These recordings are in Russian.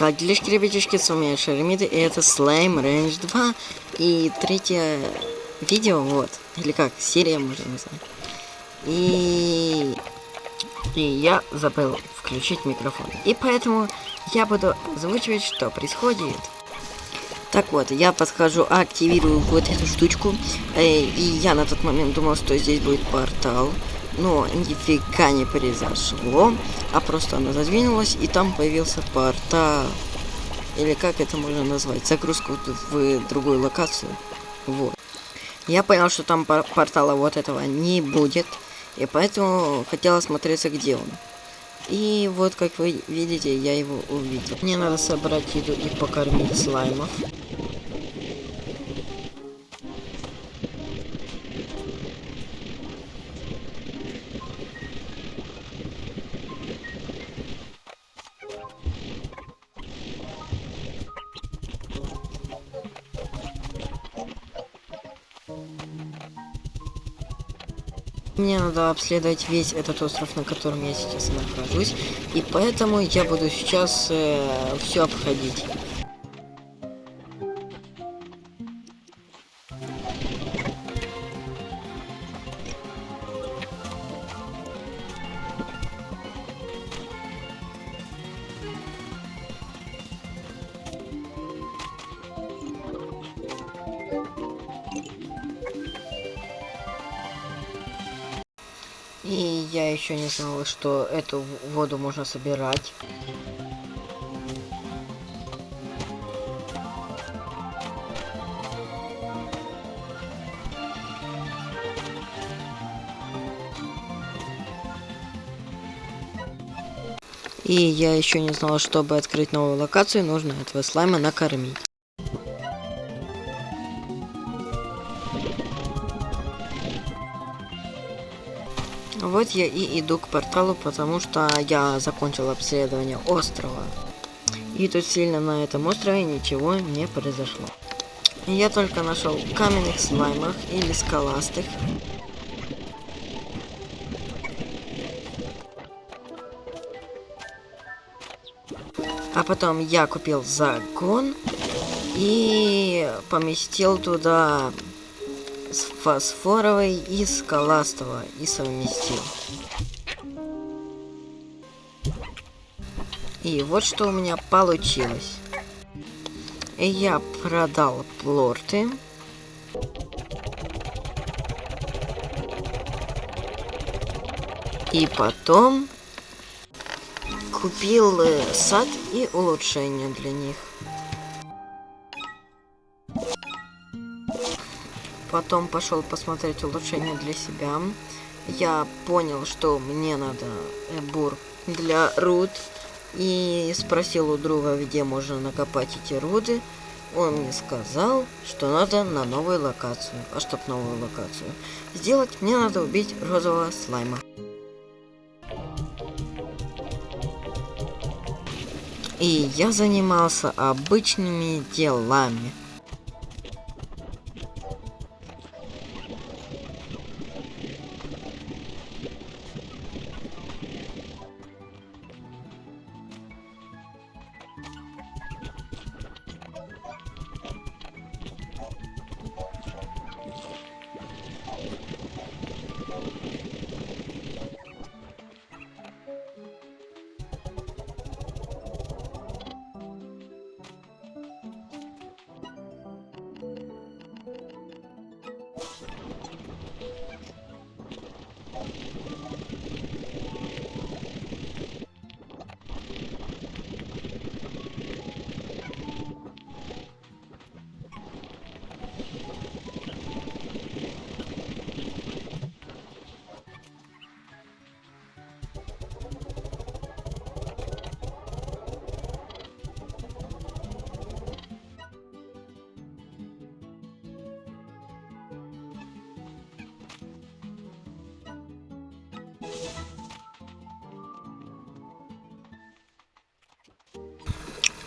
Так, делишки, ребятишки, с вами Шаремиды, и это Slime Range 2. И третье видео, вот, или как, серия можно назвать. И... И я забыл включить микрофон. И поэтому я буду озвучивать, что происходит. Так вот, я подхожу, активирую вот эту штучку. Э, и я на тот момент думал, что здесь будет портал. Но нифига не произошло. А просто она задвинулась, и там появился портал. Или как это можно назвать? Загрузку в другую локацию. Вот. Я понял, что там портала вот этого не будет. И поэтому хотел осмотреться, где он. И вот, как вы видите, я его увидел. Мне надо собрать еду и покормить слаймов. Мне надо обследовать весь этот остров, на котором я сейчас нахожусь. И поэтому я буду сейчас э, все обходить. И я еще не знала, что эту воду можно собирать. И я еще не знала, чтобы открыть новую локацию, нужно этого слайма накормить. Вот я и иду к порталу, потому что я закончил обследование острова. И тут сильно на этом острове ничего не произошло. Я только нашел каменных слаймах или скаластых. А потом я купил загон и поместил туда с фосфоровой и скаластого и совместил. И вот что у меня получилось. Я продал плорты. И потом купил э, сад и улучшения для них. Потом пошел посмотреть улучшения для себя. Я понял, что мне надо бур для руд. И спросил у друга, где можно накопать эти руды. Он мне сказал, что надо на новую локацию. А чтоб новую локацию сделать, мне надо убить розового слайма. И я занимался обычными делами.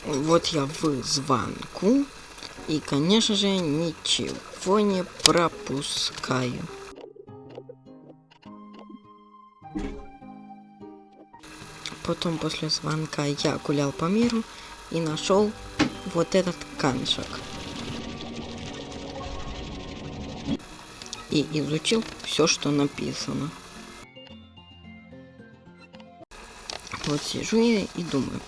Вот я в звонку. И, конечно же, ничего не пропускаю. Потом после звонка я гулял по миру и нашел вот этот камешек. И изучил все, что написано. Вот сижу я и думаю,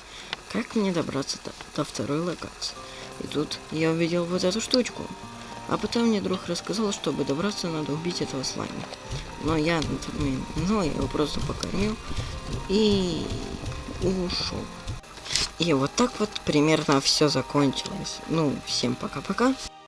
как мне добраться до, до второй локации. И тут я увидел вот эту штучку. А потом мне друг рассказал, чтобы добраться, надо убить этого слайма. Но я знал, я его просто покормил и ушел. И вот так вот примерно все закончилось. Ну, всем пока-пока.